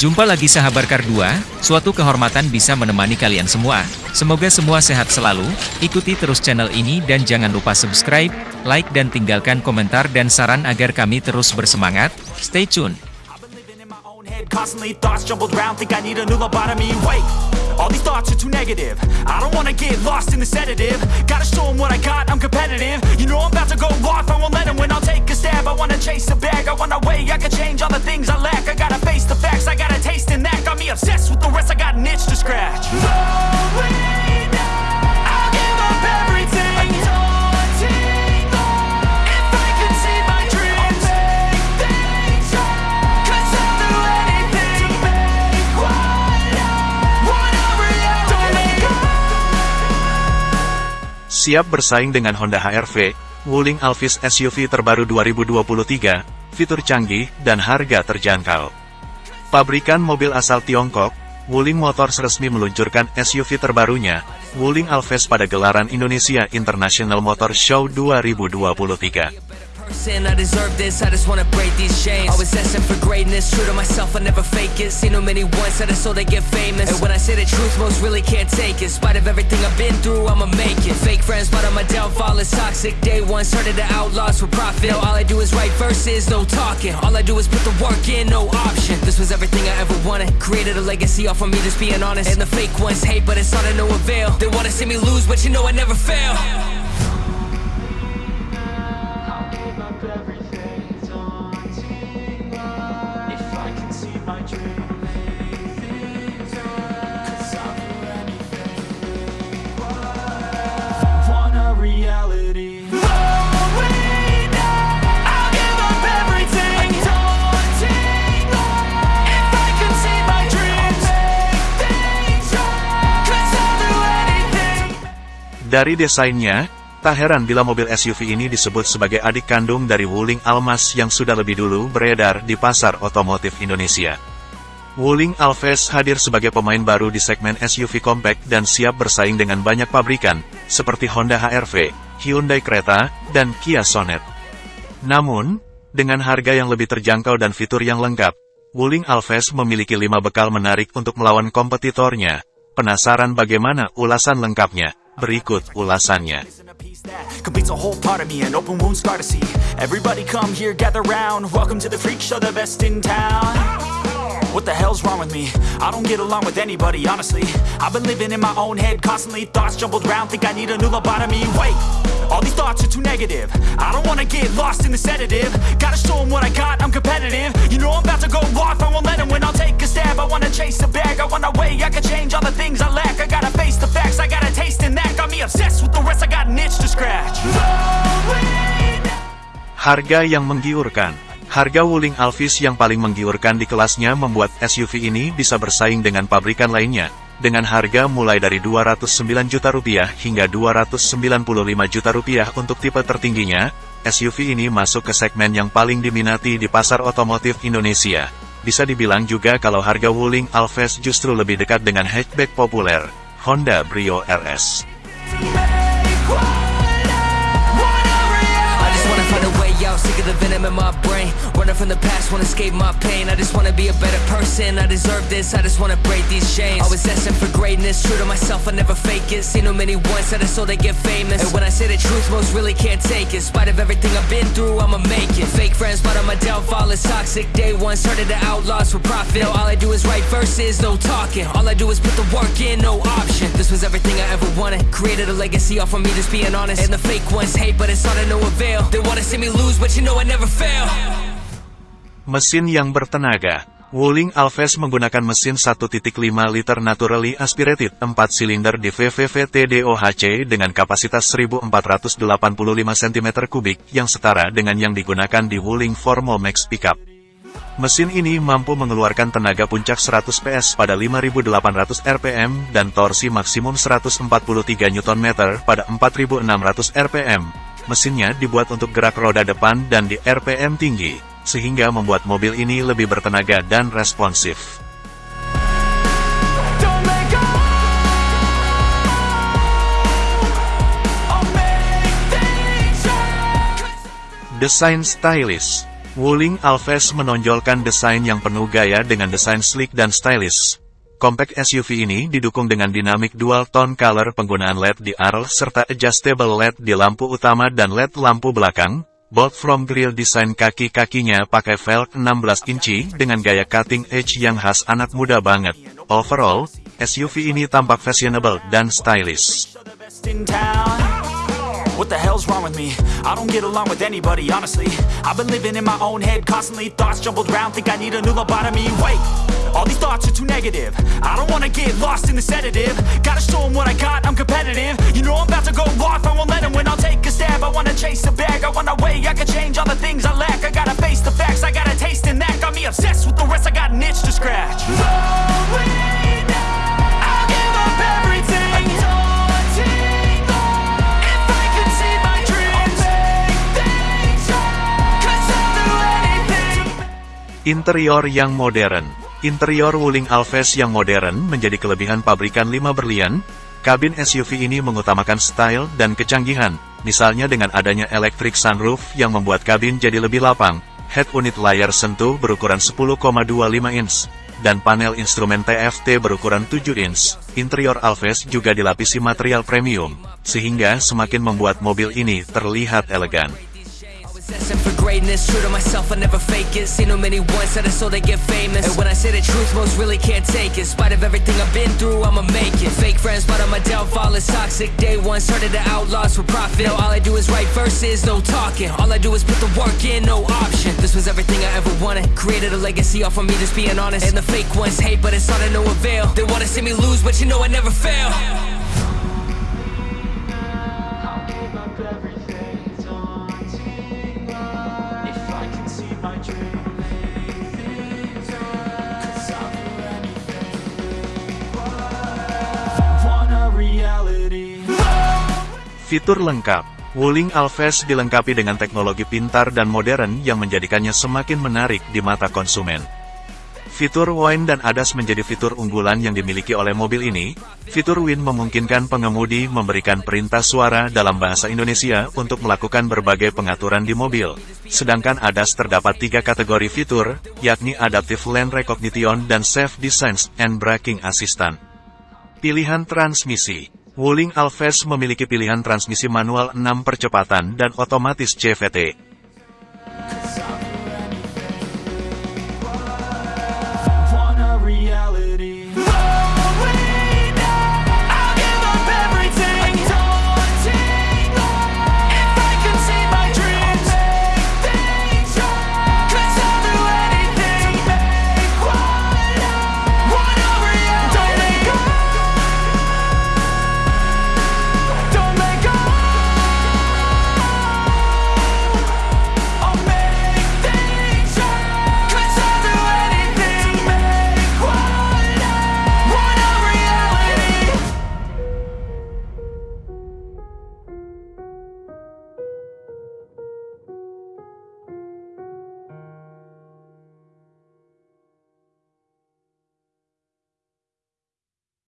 Jumpa lagi sahabat Kar 2, suatu kehormatan bisa menemani kalian semua. Semoga semua sehat selalu, ikuti terus channel ini dan jangan lupa subscribe, like dan tinggalkan komentar dan saran agar kami terus bersemangat. Stay tune. All these thoughts are too negative. I don't wanna get lost in the sedative. Gotta show 'em what I got, I'm competitive. You know I'm about to go off, I won't let 'em win. I'll take a stab. I wanna chase a bag, I want a way I can change all the things I lack. Obsessed with the rest, I got an itch to scratch. Siap bersaing dengan Honda HR-V, Wuling Alphys SUV terbaru 2023, fitur canggih, dan harga terjangkau. Pabrikan mobil asal Tiongkok, Wuling Motors resmi meluncurkan SUV terbarunya, Wuling Alphys pada gelaran Indonesia International Motor Show 2023. Person, I deserve this. I just wanna break these chains. Always asking for greatness, true to myself, I never fake it. Seen too many ones, that I so they get famous. And when I say the truth, most really can't take it. In spite of everything I've been through, I'ma make it. Fake friends, but on my downfall is toxic. Day one started the outlaws for profit. Now all I do is write verses, no talking. All I do is put the work in, no option. This was everything I ever wanted. Created a legacy off of me, just being honest. And the fake ones hate, but it's all to no avail. They wanna see me lose, but you know I never fail. Dari desainnya, tak heran bila mobil SUV ini disebut sebagai adik kandung dari Wuling Almas yang sudah lebih dulu beredar di pasar otomotif Indonesia. Wuling Alphys hadir sebagai pemain baru di segmen SUV compact dan siap bersaing dengan banyak pabrikan, seperti Honda HR-V, Hyundai Creta, dan Kia Sonet. Namun, dengan harga yang lebih terjangkau dan fitur yang lengkap, Wuling Alphys memiliki lima bekal menarik untuk melawan kompetitornya. Penasaran bagaimana ulasan lengkapnya? Berikut ulasannya. Everybody come here, gather round. Welcome to the freak show, the best in town. What the hell's wrong with me? I don't get along with anybody, honestly. I've been living in my own head, constantly thoughts jumbled round. Think I need a new lobotomy. Wait, all these thoughts are too negative. I don't wanna get lost in the sedative. Gotta show 'em what I got, I'm competitive. You know I'm about to go off, I won't let 'em win. I'll take a stab. I wanna chase a bag, I want a way I can change all the things I lack. I gotta face the facts, I got a taste in that. Got me obsessed with the rest, I got an itch to scratch. Harga yang menggiurkan. Harga Wuling Alphys yang paling menggiurkan di kelasnya membuat SUV ini bisa bersaing dengan pabrikan lainnya, dengan harga mulai dari 209 juta rupiah hingga 295 juta rupiah untuk tipe tertingginya, SUV ini masuk ke segmen yang paling diminati di pasar otomotif Indonesia. Bisa dibilang juga kalau harga Wuling Alphys justru lebih dekat dengan hatchback populer, Honda Brio RS. Running from the past, wanna escape my pain. I just wanna be a better person. I deserve this, I just wanna break these chains. Always asking for greatness, true to myself, I never fake it. Seen too many once that I so they get famous. And when I say the truth, most really can't take it. In spite of everything I've been through, I'ma make it. Fake friends, but on my downfall is toxic. Day one started the outlaws for profit. Now all I do is write verses, no talking. All I do is put the work in, no option. This was everything I ever wanted. Created a legacy off of me, just being honest. And the fake ones hate, but it's all to no avail. They wanna see me lose, but you know I never fail. Mesin yang bertenaga. Wuling Alphys menggunakan mesin 1.5 liter naturally aspirated 4 silinder di VVV TDOHC dengan kapasitas 1485 cm3 yang setara dengan yang digunakan di Wuling Formo Max Pickup. Mesin ini mampu mengeluarkan tenaga puncak 100 PS pada 5800 rpm dan torsi maksimum 143 Nm pada 4600 rpm. Mesinnya dibuat untuk gerak roda depan dan di RPM tinggi, sehingga membuat mobil ini lebih bertenaga dan responsif. Desain stylish Wuling Alves menonjolkan desain yang penuh gaya dengan desain sleek dan stylish. Compact SUV ini didukung dengan dinamik dual tone color penggunaan LED di arl serta adjustable LED di lampu utama dan LED lampu belakang. Bolt from grill desain kaki-kakinya pakai velg 16 inci dengan gaya cutting edge yang khas anak muda banget. Overall, SUV ini tampak fashionable dan stylish. all these thoughts are too negative. I don't wanna get lost in the sedative. Gotta show 'em what I got, I'm competitive. You know I'm about to go off, I won't let 'em win. I'll take a stab, I wanna chase a bag. Way I can change all the things I lack. I gotta face the facts, I got a taste in that. Got me obsessed with the rest, I got an itch to scratch. Could. Interior yang modern Interior Wuling Alves yang modern menjadi kelebihan pabrikan 5 berlian. Kabin SUV ini mengutamakan style dan kecanggihan, misalnya dengan adanya electric sunroof yang membuat kabin jadi lebih lapang, head unit layar sentuh berukuran 10,25 inch, dan panel instrumen TFT berukuran 7 inch. Interior Alves juga dilapisi material premium, sehingga semakin membuat mobil ini terlihat elegan. For greatness, true to myself, I never fake it. Seen too many ones that is so they get famous. And when I say the truth, most really can't take it. In spite of everything I've been through, I'ma make it. Fake friends, but on my downfall is toxic. Day one, started the outlaws for profit. Now all I do is write verses, no talking. All I do is put the work in, no option. This was everything I ever wanted. Created a legacy off of me, just being honest. And the fake ones hate, but it's all to no avail. They wanna see me lose, but you know I never fail. Fitur lengkap Wuling Alves dilengkapi dengan teknologi pintar dan modern yang menjadikannya semakin menarik di mata konsumen. Fitur Wine dan ADAS menjadi fitur unggulan yang dimiliki oleh mobil ini. Fitur Win memungkinkan pengemudi memberikan perintah suara dalam bahasa Indonesia untuk melakukan berbagai pengaturan di mobil. Sedangkan ADAS terdapat tiga kategori fitur, yakni Adaptive Lane Recognition dan Safe Designs and Braking Assistant. Pilihan transmisi Wuling Alves memiliki pilihan transmisi manual 6 percepatan dan otomatis CVT.